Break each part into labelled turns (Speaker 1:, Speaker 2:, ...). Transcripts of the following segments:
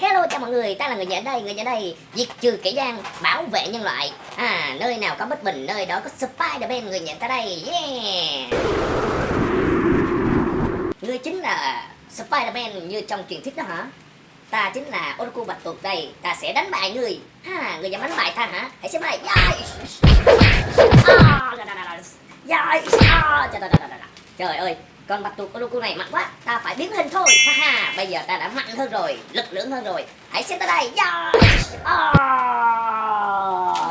Speaker 1: Hello chào mọi người, ta là người nhà đây, người nhà đây Diệt trừ kẻ gian, bảo vệ nhân loại À, nơi nào có bất bình, nơi đó có Spider-Man, người nhà ta đây Yeah Ngươi chính là Spider-Man như trong truyền thuyết đó hả? Ta chính là Oroku Bạch Tuộc đây, ta sẽ đánh bại ngươi Ha, ngươi dám đánh bại ta hả? Hãy xem đây yeah. À, đà, đà, đà, Yeah. Yai Trời ơi, con bạch tuộc Oroku này mạnh quá ta phải biến hình thôi. Ha ha bây giờ ta đã mạnh hơn rồi lực lượng hơn rồi. Hãy xem tới đây. Dạ. À.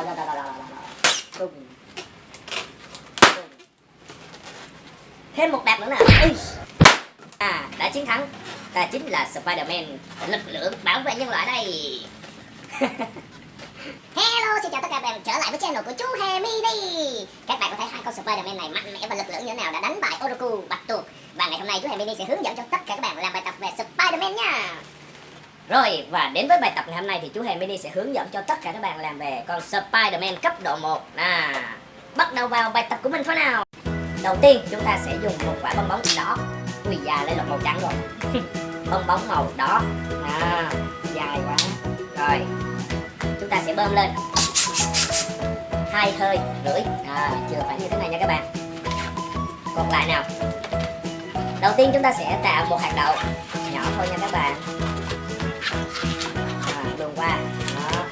Speaker 1: Dạ, dạ, yeah. oh. Thêm một đạp nữa nè. À đã chiến thắng. Ta chính là Spider-Man lực lượng bảo vệ nhân loại đây.
Speaker 2: Hello, xin chào tất cả các bạn trở lại với channel của chú Hè Mini Các bạn có thấy hai con Spider-Man này mạnh mẽ và lực lượng như thế nào đã đánh bại Oroku, Bạch Tuộc. Và ngày hôm nay chú Hemi sẽ hướng dẫn cho tất cả các bạn làm bài tập về Spider-Man nha.
Speaker 1: Rồi và đến với bài tập ngày hôm nay thì chú Hè Mini sẽ hướng dẫn cho tất cả các bạn làm về con Spider-Man cấp độ 1 à, Bắt đầu vào bài tập của mình thôi nào. Đầu tiên chúng ta sẽ dùng một quả bong bóng đỏ. Ui già lấy lột màu trắng rồi. Bong bóng màu đỏ. À, Dài quá. Rồi sẽ bơm lên. Hai hơi rưỡi. À, Chưa phải như thế này nha các bạn. Còn lại nào? Đầu tiên chúng ta sẽ tạo một hạt đậu Nhỏ thôi nha các bạn. À, Luồn qua. Đó.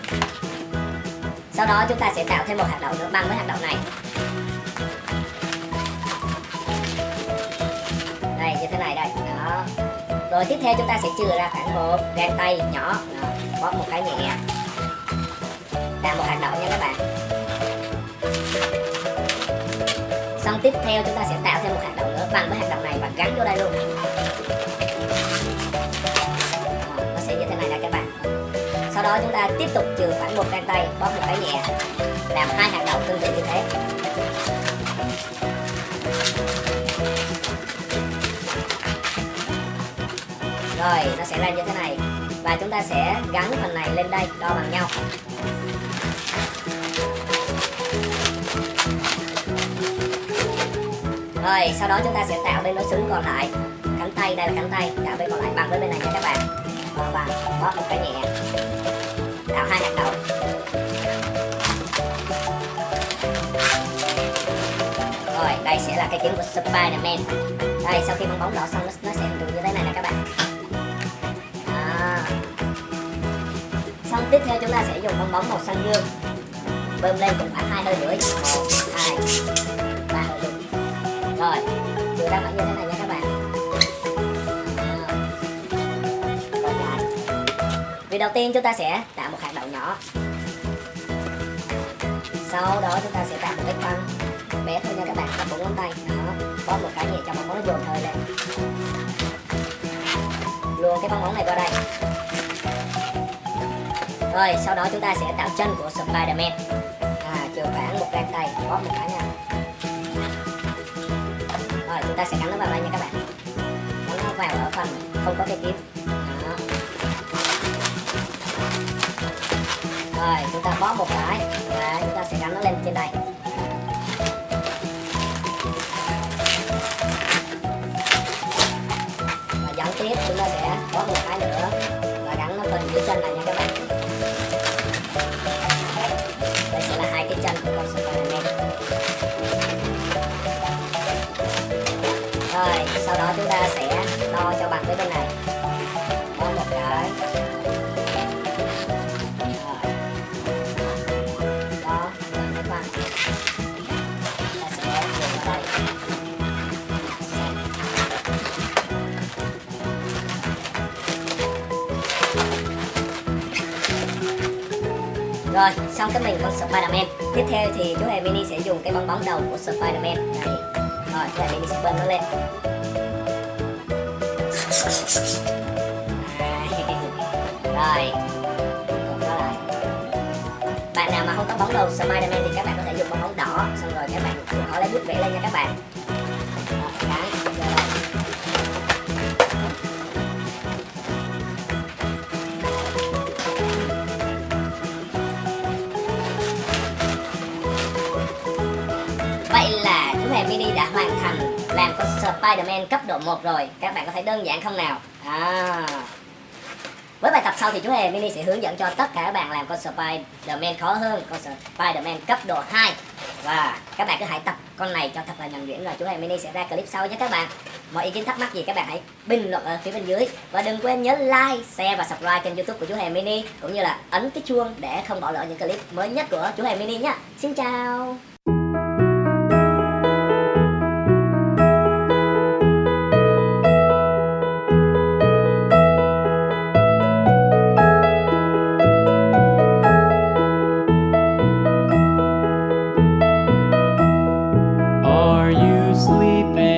Speaker 1: Sau đó chúng ta sẽ tạo thêm một hạt đậu nữa bằng với hạt đậu này. Đây như thế này đây. Đó. Rồi tiếp theo chúng ta sẽ chừa ra khoảng một gang tay nhỏ. Đó. Bóp một cái nhẹ. Tạo một hạt đậu nha các bạn. Xong tiếp theo chúng ta sẽ tạo thêm một hạt đậu nữa, bằng với hạt đậu này và gắn vô đây luôn. Nó sẽ như thế này nè các bạn. Sau đó chúng ta tiếp tục chừa khoảng một gang tay, bóp một cái nhẹ, Làm hai hạt đậu tương tự như thế. Rồi, nó sẽ ra như thế này. Và chúng ta sẽ gắn phần này lên đây, đo bằng nhau. Rồi, sau đó chúng ta sẽ tạo bên nối xứng còn lại. Cánh tay, đây là cánh tay. Tạo bên còn lại bằng với bên này nha các bạn. Và bằng, bóp một cái nhẹ. Tạo hai hạt đậu. Rồi, đây sẽ là cái kiếm của Spiderman, Đây, sau khi bong bóng đỏ xong nó, nó sẽ được như thế này nè các bạn. Đó. Xong tiếp theo chúng ta sẽ dùng bong bóng màu xanh dương. Bơm lên cũng khoảng hai hơi rưỡi. Một hai rồi vừa ra khoảng như thế này nha các bạn. Rồi dài việc đầu tiên chúng ta sẽ tạo một hạt đậu nhỏ. Sau đó chúng ta sẽ tạo một cái phân bé thôi nha các bạn bằng bốn ngón tay. Đó bóp một cái nhẹ cho bóng bóng nó dồn hơi lên. Luồn cái bóng bóng này vào đây. Rồi sau đó chúng ta sẽ tạo chân của Spiderman. À, chiều khoảng một gang tay bóp một cái nha chúng ta sẽ gắn nó vào đây nha các bạn. Gắn nó vào ở phần không có cái kiếm Đó. rồi, chúng ta bó một cái. Và chúng ta sẽ gắn nó lên trên đây. Và dẫn tiếp, chúng ta sẽ bó một cái nữa. Chúng ta sẽ đo cho bằng với bên này. Đo một cái. Rồi. Đó bằng ta sẽ dùng vào đây. Rồi, xong cái mình con Spider-Man. Tiếp theo thì chú hề mini sẽ dùng cái bong bóng đầu của Spider-Man. Đây. Rồi, chú hề mini sẽ bơm nó lên. Rồi. Lại Bạn nào mà không có bóng đầu Spiderman thì các bạn có thể dùng bong bóng đỏ. Xong rồi các bạn họ lấy bút vẽ lên nha các bạn. Vậy là chú hề mini đã hoàn thành làm con Spider-Man cấp độ 1 rồi. Các bạn có thấy đơn giản không nào? À, với bài tập sau thì chú Hề Mini sẽ hướng dẫn cho tất cả các bạn làm con Spider-Man khó hơn con Spider-Man cấp độ 2 và các bạn cứ hãy tập con này cho thật là nhuần nhuyễn rồi. Chú Hề Mini sẽ ra clip sau nhé các bạn. Mọi ý kiến thắc mắc gì các bạn hãy bình luận ở phía bên dưới. Và đừng quên nhớ like share và subscribe kênh youtube của chú Hề Mini cũng như là ấn cái chuông để không bỏ lỡ những clip mới nhất của chú Hề Mini nhé. Xin chào! sleeping.